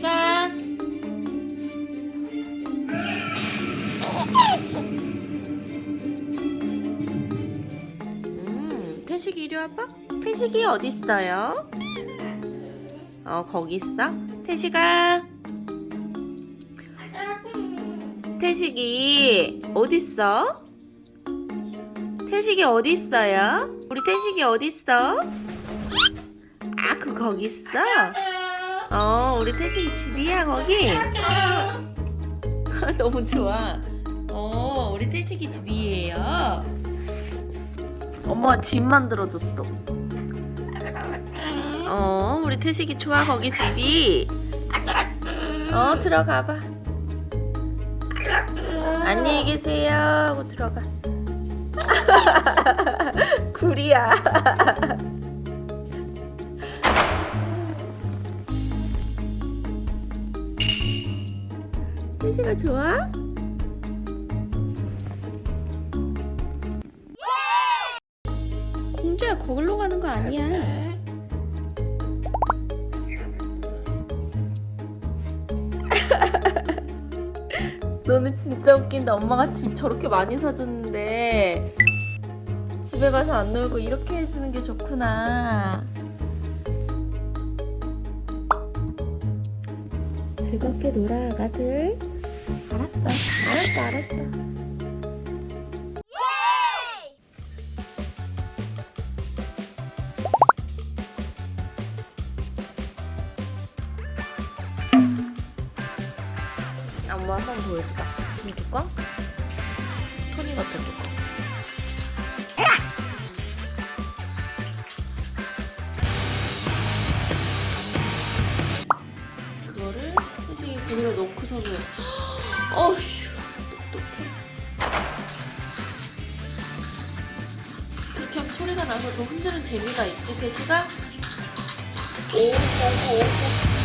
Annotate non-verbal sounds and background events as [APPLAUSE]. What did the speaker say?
시간 음, 태식이 이리 와봐 태식이 어딨어요? 어 거기 있어? 태식아 태식이 어딨어? 태식이 어딨어요? 우리 태식이 어딨어? 아 그 거기 있어? 어, 우리 태식이 집이야 거기? [LAUGHS] 너무 좋아. 어, 우리 태식이 집이에요. 엄마가 집 만들어줬어. 어, 우리 태식이 좋아 거기 집이. 어, 들어가봐. 안녕히 계세요 하고 들어가. [LAUGHS] 구리야. [LAUGHS] 태식아 좋아? 공주야 거기로 가는 거 아니야. [LAUGHS] 너는 진짜 웃긴다. 엄마가 집 저렇게 많이 사줬는데 집에 가서 안 놀고 이렇게 해주는 게 좋구나. 즐겁게 놀아, 아가들. 알았어, 알았어, 알았어. 엄마 한번 보여줄까? 이 뚜껑? 토니 같은 뚜껑. 그거를 태식이 거기다 넣고서는 어휴 똑똑해. 그렇게 하면 소리가 나서 더 흔드는 재미가 있지 태식아? 오오오